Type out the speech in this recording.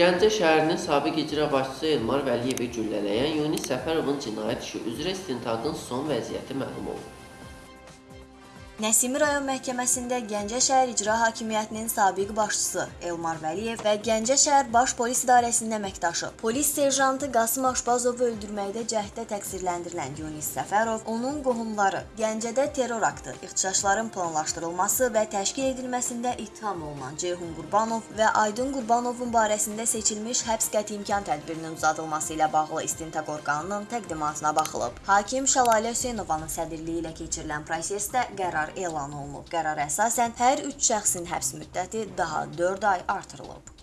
Gəncə şəhərinin sabiq icra başçısı Elmar Vəliyevi güllələyən Yunis Səfərovun cinayət işi üzrə istintaqın son vəziyyəti məlum olub. Nəsimi rayon məhkəməsində Gəncə şəhər icra hakimiyyətinin sabiq başçısı Elmar Vəliyev və Gəncə şəhər baş polis idarəsinin əməkdaşı polis serjantı Qasım Aşbazovu öldürməkdə cəhddə təqsirləndirilən Yunis Səfərov, onun qohumları Gəncədə terror aktı, ixtişaşların planlaşdırılması və təşkil edilməsində ittiham olunan Ceyhun Qurbanov və Aydın Qurbanovun barəsində seçilmiş həbs qəti imkan tədbirinin uzadılması ilə bağlı istintaq orqanının təqdimatına baxılıb. Hakim Şəlalə Hüseynovanın sədrliyi ilə keçirilən prosesdə qərar elan olunub. Qərara əsasən hər üç şəxsin həbs müddəti daha 4 ay artırılıb.